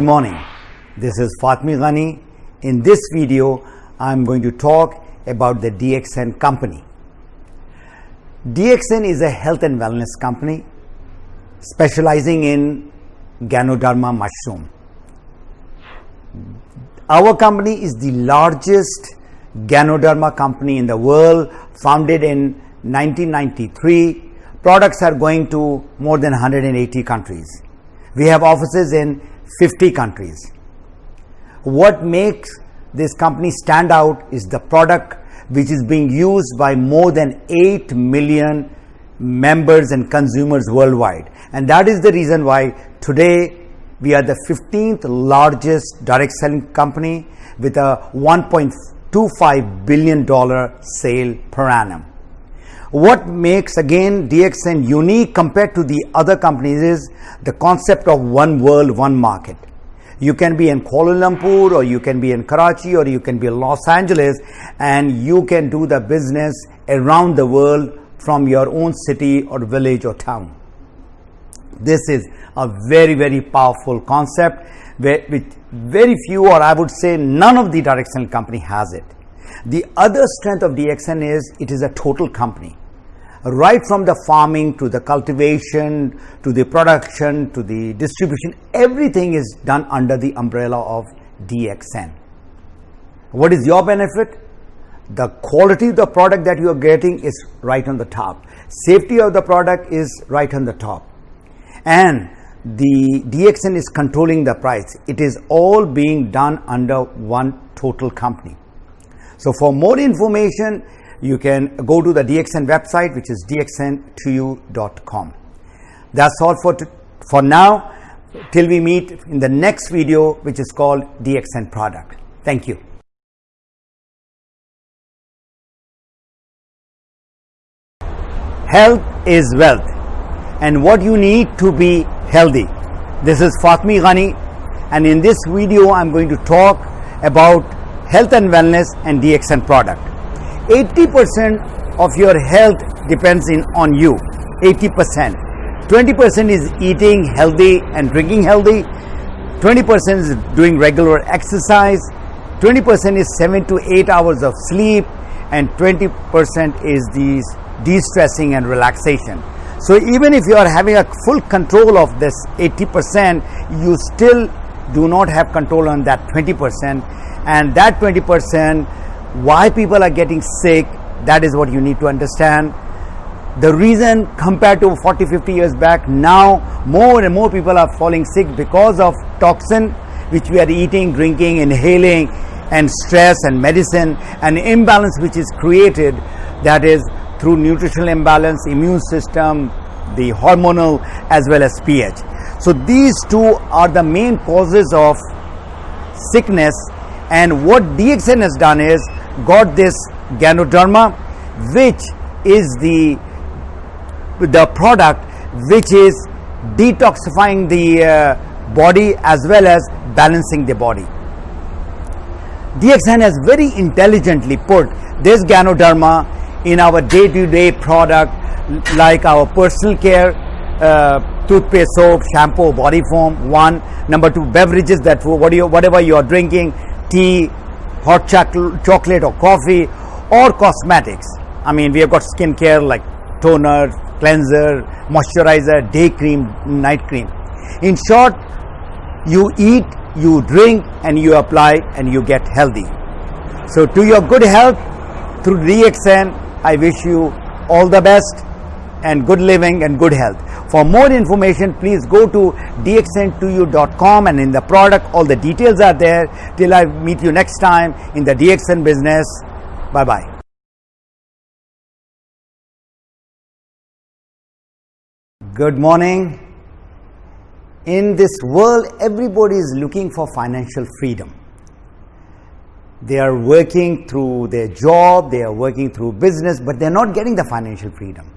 Good morning. This is Fatmi Ghani. In this video, I'm going to talk about the DXN company. DXN is a health and wellness company specializing in Ganoderma mushroom. Our company is the largest Ganoderma company in the world, founded in 1993. Products are going to more than 180 countries. We have offices in 50 countries. What makes this company stand out is the product which is being used by more than 8 million members and consumers worldwide. And that is the reason why today we are the 15th largest direct selling company with a 1.25 billion dollar sale per annum. What makes again DXN unique compared to the other companies is the concept of one world, one market. You can be in Kuala Lumpur or you can be in Karachi or you can be in Los Angeles and you can do the business around the world from your own city or village or town. This is a very, very powerful concept which very few or I would say none of the directional company has it. The other strength of DXN is it is a total company right from the farming to the cultivation to the production to the distribution everything is done under the umbrella of DXN. What is your benefit? The quality of the product that you are getting is right on the top. Safety of the product is right on the top. And the DXN is controlling the price. It is all being done under one total company. So for more information, you can go to the DXN website, which is dxn2u.com. That's all for, for now, till we meet in the next video, which is called DXN product. Thank you. Health is wealth and what you need to be healthy. This is Fatmi Ghani and in this video I'm going to talk about health and wellness and DXN product. 80% of your health depends in on you. 80% 20% is eating healthy and drinking healthy. 20% is doing regular exercise. 20% is 7 to 8 hours of sleep. And 20% is these de-stressing and relaxation. So even if you are having a full control of this 80% you still do not have control on that 20% and that 20% why people are getting sick that is what you need to understand. The reason compared to 40 50 years back now more and more people are falling sick because of toxin which we are eating drinking inhaling and stress and medicine and imbalance which is created that is through nutritional imbalance immune system the hormonal as well as ph so these two are the main causes of sickness and what dxn has done is got this Ganoderma which is the the product which is detoxifying the uh, body as well as balancing the body. DXN has very intelligently put this Ganoderma in our day-to-day -day product like our personal care uh, toothpaste soap shampoo body foam one number two beverages that what you, whatever you are drinking tea hot chocolate or coffee or cosmetics. I mean, we have got skincare like toner, cleanser, moisturizer, day cream, night cream. In short, you eat, you drink and you apply and you get healthy. So to your good health through DXN, I wish you all the best and good living and good health. For more information, please go to dxn2u.com and in the product, all the details are there. Till I meet you next time in the DXN business. Bye bye. Good morning. In this world, everybody is looking for financial freedom. They are working through their job, they are working through business, but they're not getting the financial freedom.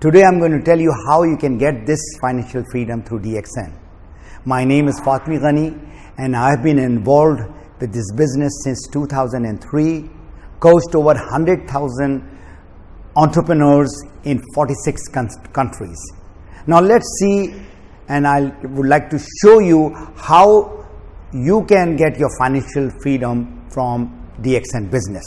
Today I'm going to tell you how you can get this financial freedom through DXN. My name is Fatmi Ghani and I've been involved with this business since 2003, coached over 100,000 entrepreneurs in 46 countries. Now let's see and I would like to show you how you can get your financial freedom from DXN business.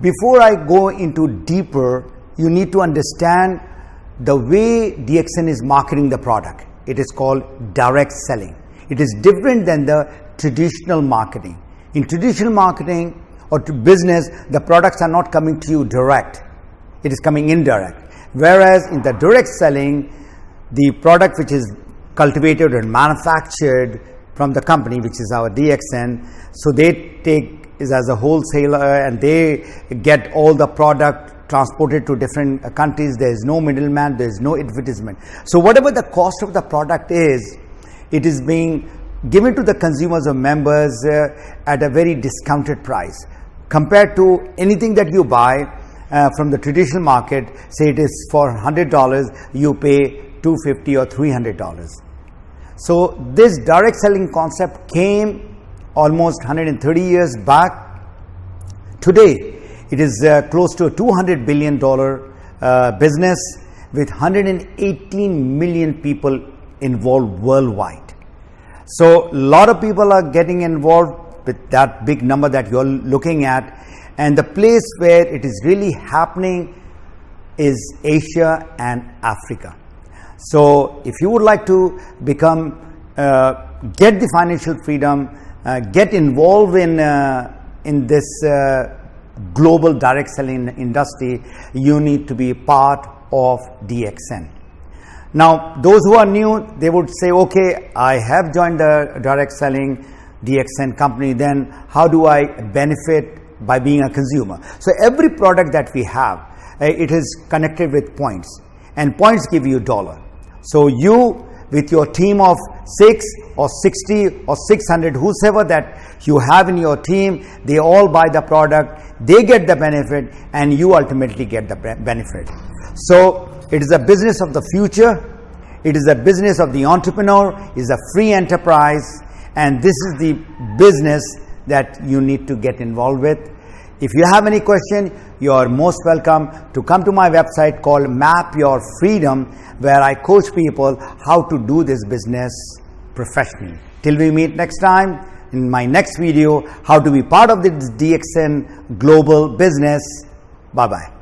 Before I go into deeper, you need to understand the way DXN is marketing the product. It is called direct selling. It is different than the traditional marketing. In traditional marketing or to business, the products are not coming to you direct. It is coming indirect. Whereas in the direct selling, the product which is cultivated and manufactured from the company, which is our DXN, so they take is as a wholesaler and they get all the product transported to different countries. There is no middleman, there is no advertisement. So whatever the cost of the product is, it is being given to the consumers or members uh, at a very discounted price compared to anything that you buy uh, from the traditional market say it is for $100 you pay 250 or $300 so this direct selling concept came almost 130 years back. Today it is uh, close to a 200 billion dollar uh, business with 118 million people involved worldwide. So a lot of people are getting involved with that big number that you're looking at. And the place where it is really happening is Asia and Africa. So if you would like to become, uh, get the financial freedom, uh, get involved in, uh, in this uh, global direct selling industry, you need to be part of DXN. Now, those who are new, they would say, okay, I have joined the direct selling DXN company, then how do I benefit by being a consumer? So every product that we have, uh, it is connected with points and points give you dollar. So you with your team of 6 or 60 or 600 whosoever that you have in your team they all buy the product they get the benefit and you ultimately get the benefit so it is a business of the future. It is a business of the entrepreneur. Is a free enterprise. And this is the business that you need to get involved with. If you have any question, you are most welcome to come to my website called Map Your Freedom, where I coach people how to do this business professionally. Till we meet next time in my next video, how to be part of this DXN global business. Bye bye.